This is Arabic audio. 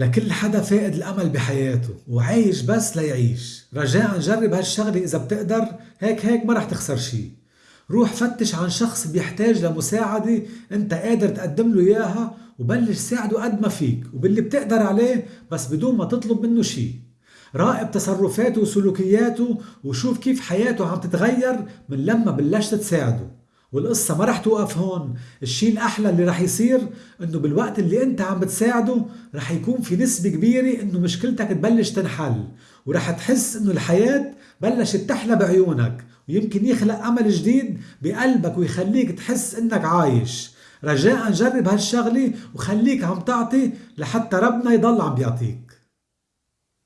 لكل حدا فاقد الأمل بحياته وعايش بس ليعيش. رجاء جرب هالشغلة إذا بتقدر هيك هيك ما رح تخسر شي. روح فتش عن شخص بيحتاج لمساعدة أنت قادر تقدم له إياها وبلش ساعده قد ما فيك وباللي بتقدر عليه بس بدون ما تطلب منه شي. راقب تصرفاته وسلوكياته وشوف كيف حياته عم تتغير من لما بلشت تساعده. والقصة ما رح توقف هون. الشي الأحلى اللي رح يصير إنه بالوقت اللي أنت عم بتساعده رح يكون في نسبة كبيرة إنه مشكلتك تبلش تنحل ورح تحس إنه الحياة بلشت تحلى بعيونك ويمكن يخلق أمل جديد بقلبك ويخليك تحس إنك عايش. رجاء جرب هالشغلة وخليك عم تعطي لحتى ربنا يضل عم بيعطيك.